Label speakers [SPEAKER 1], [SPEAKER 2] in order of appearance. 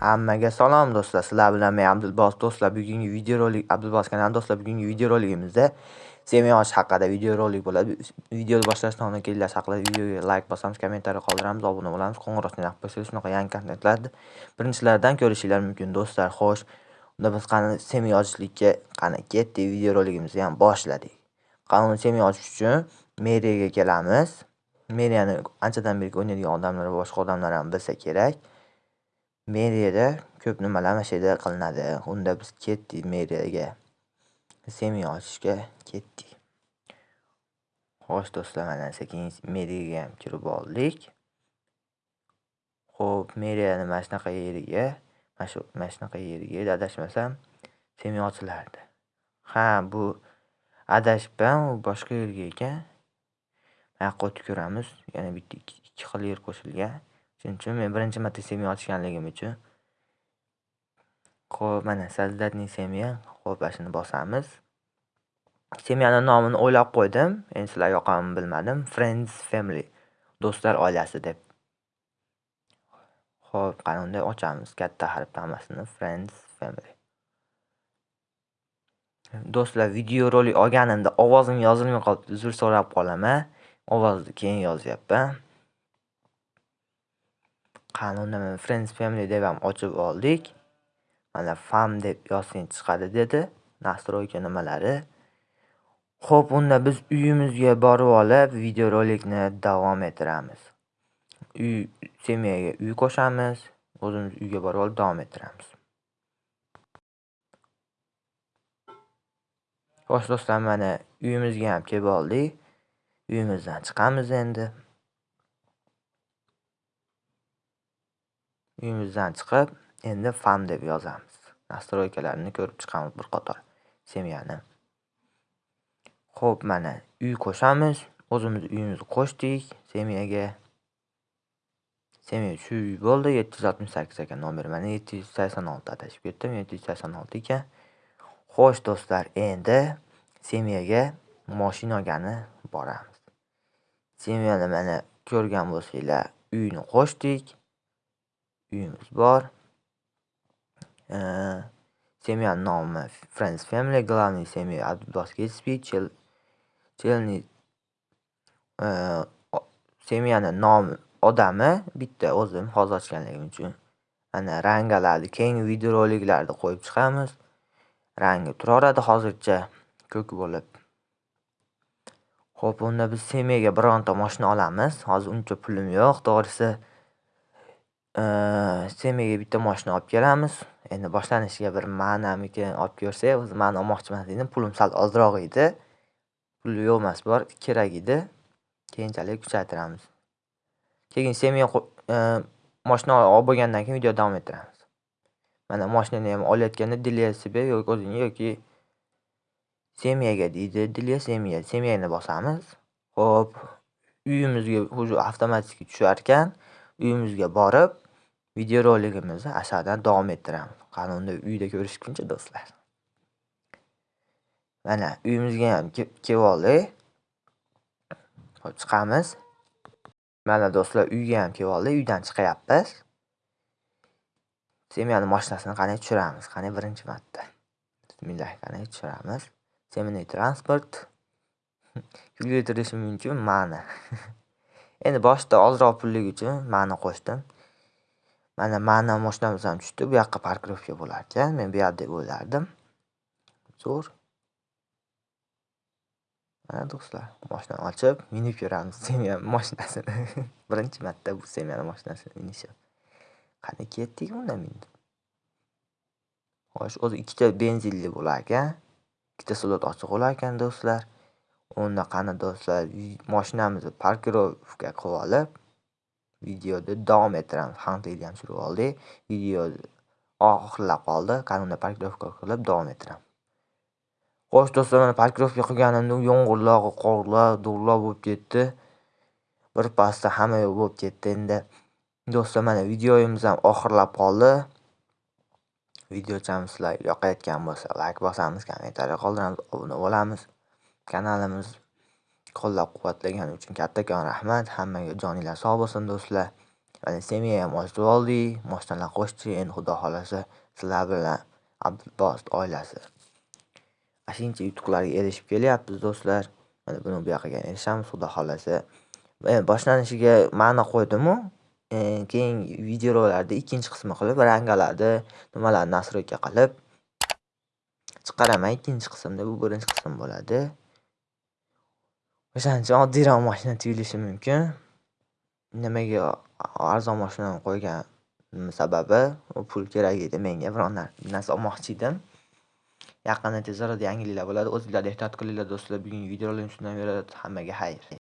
[SPEAKER 1] Hammaga salom do'stlar. Sizlar bilan men Abdulbos do'stlar. Bugungi videorolik Abdulbos kanali do'stlar. Bugungi videoroligimizda semiy haqida videorolik bo'ladi. Videoni boshlashdan oldin kelash haqida videoga like bosamiz, kommentariy qoldiramiz, obuna bo'lamiz, qo'ng'iroqni yoqib qo'ysangiz shunaqa yangi kontentlarni birinchilardan ko'rishinglar mumkin do'stlar. Xo'sh, unda biz qani semiy qani ketdik, videoroligimizni ham boshladik. Qani semiy ochish uchun meriyaga kelamiz. Meriyani anchadan beri o'ynaydigan odamlar va boshqa odamlar ham bilsa kerak. Meriyada ko'p nimalar mana shu yerda qilinadi. Unda biz ketdik meriyaga. semya ochishga ketdik. Xo'sh do'stlar, mana sekin meriyaga ham kirib oldik. Xo'p, meriyani mana shunaqa yeriga, mana shu mana shunaqa yeriga adashmasam semya ochilardi. Ha, bu adashibman, boshqa yerga ekan. mana yoqqa o'tib ko'ramiz. Yana bitta ikki xil yer qo'shilgan. Shuning uchun men birinchi marta semya ochganligim uchun Xo'p, mana создательный semya. Xo'p, mana shuni bosamiz. Semyani nomini o'ylab qo'ydim. Endi sizlarga yoqadimi bilmadim. Friends Family. Do'stlar oilasi deb. Xo'p, qani unda ochamiz katta harfdan hammasini Friends Family. Do'stlar, video rolik olganimda ovozim yozilmay qolibdi. Uzr so'rab qolaman. Ovozni keyin yozyapman. Qani Friends Family deb ham ochib oldik. Mana fam deb yozsang chiqadi dedi. Nastroyka nimalari. Xo'p, unda biz uyimizga borib olib videorolikni davom ettiramiz. Uy semiyaga uy qo'shamiz. O'zimiz uyga borib olib davom ettiramiz. Xo'sh do'stlar, mana uyimizga ham kelib oldik. Uyimizdan chiqamiz endi. Uyimizdan chiqib, endi fam deb yozamiz. Nastroykalarini ko'rib chiqamiz bir qator semiyani. Xo'p, mana uy qo'shamiz. O'zimiz uyimizni qo'shdik semiyaga. Semiya shu uy bo'ldi. 768 ekan nomeri. Mana 786 adashib ketdim. 786 ekan. Xo'sh do'stlar, endi semiyaga mashina olgani boramiz. Semiyani mana ko'rgan bo'lsanglar, uyni qo'shdik. Uyimiz bor. Семья nomi Friends Family, главный семья Abdulbos Gatsby, Chelni e, semyani nomi odami bitta o'zim hozir ochganligim uchun. Ana rangalarni keyingi videoroliklarda qo'yib chiqamiz. Rangi turaveradi hozircha ko'k bo'lib. Xo'p, unda biz semyaga bironta mashina olamiz. Hozir uncha pulim yo'q, to'g'risi. Semiyaga bitta mashina olib kelamiz. Endi boshlanishiga bir ma'namikin olib ko'rsak, o'zi ma'ni olmoqchiman emas. Pulim sal ozroq edi. Pul yo'q emas, bor, kerak edi. Keyinchalik kuchaytiramiz. Keyin semiya mashina olib bo'lgandan keyin video davom ettiramiz. Mana mashinani ham olayotganda Delia себе yoki o'zini yoki semiyaga deydi. dilya semiya. Semiyani bosamiz. Xo'p, uyimizga уже avtomatik tushar ekan. Uyimizga borib videorolikimizni asadan davom ettiramiz. Qanunda uyda ko'rishguncha do'stlar. Mana uyimizga ham kelib oldik. Hop chiqamiz. Mana do'stlar uyga ham kelib oldik. Uydan chiqyapmiz. Semyani mashinasini qani tushiramiz. Qani birinchi marta. Bismillah, qani tushiramiz. Seminiy transport. Kulga mumkin ma'ni. Endi boshida ozroq pullik uchun ma'ni qo'shdim. Mana ma'ni moshinamiz ham tushdi. Bu yoqqa parkirovka bo'lar ekan. Men bu yoq deb o'ylardim. Zo'r. Mana do'stlar, mashinani ochib, minib ko'ramiz Semiya moshinasini. Birinchi marta bu Semiyani moshinasini minishim. Qani ketdik unda minib. Xo'sh, o'zi ikkita benzinli bo'lar ekan. Ikkita slot ochiq bo'lar ekan do'stlar. Unda qani do'stlar, mashinamizni parkirovka qilib olib, videoni davom ettiramiz. Hunt'ni ham surib oldik. Video oxirlab qoldi. Kanunda parkirovka qilib davom ettiramiz. Xo'sh do'stlar, mana parkirovka qilganimda yomg'irlar, qorlar, do'llar bo'lib ketdi. Bir pasda hamma yoq bo'lib ketdi. Endi do'stlar, mana videomiz ham oxirlab qoldi. Videochamiz sizlar yoqayotgan bo'lsa, like bosamiz, kommentariy qoldiramiz, obuna bo'lamiz. Kanalimiz qo'llab-quvvatlagani uchun kattakon rahmat. Hammaga joninglar sog' bo'lsin do'stlar. Mana Semiya ham ochib oldik, moshinalar qo'shdi. Endi xudo xolasa sizlar bilan Abdulbost oilasi ashuncha yutuqlarga erishib kelyapmiz do'stlar. Mana buni bu yoqqa erishamiz xudo xolasa. E, boshlanishiga ma'no qo'ydimu, e, keyingi videoroliklarda ikkinchi qismi qilib, rangalarni, nimalarni nastroyka qilib chiqaraman ikkinchi qismda. Bu birinchi qism bo'ladi. O'shaning oddiyroq mashina tuyulishi mumkin. Nimaga arzon mashinani qo'ygan sababi u pul kerak edi menga biron narsa olmoqchi edim. Yaqinda tez orada yangiliklar bo'ladi. O'zinglar ehtiyot qilinglar do'stlar. Bugungi videolar shundan iborat. Hammaga xayr.